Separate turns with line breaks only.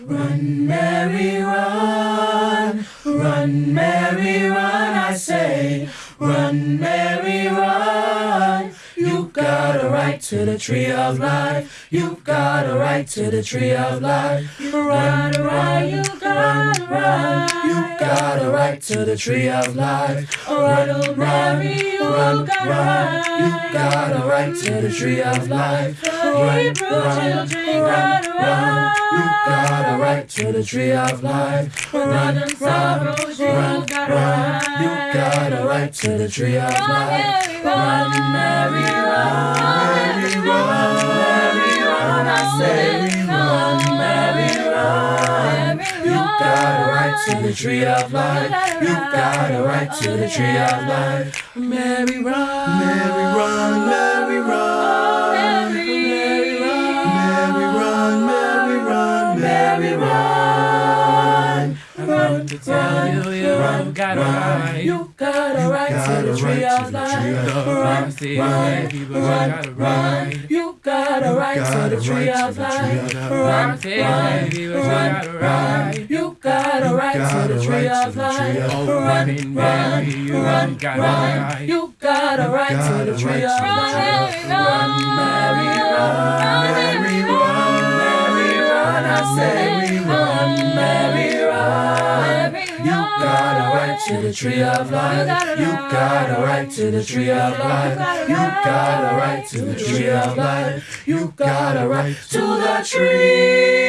Run, Mary, run, run, Mary, run, I say. Run, Mary, run. You got a right to the tree of life. You got a right to the tree of life. Run, run, you got a right. You got a right to the tree of life. Run, Mary, run, run. You got a right to the tree of life. Run, run, run, run. You got a right to the tree of life. Run, run, run, run. You got a right to the tree of life. Run, Mary, run, Mary, run, Mary, run. I say, run, Mary, run. You got a right to the tree of oh, life. You got a right to the tree of life. Mary, run, Mary, run, Mary, run. To tell you, you run, got a right. You got a right to the tree of life. Run, run, run, run. You got a right to the tree of life. Run, run, run, run. You got a right to the tree of life. Run, run, run, run. You got a right to the tree of to the tree of life. You got a right to the tree of life. You got a right to the tree of life. You got a right to the tree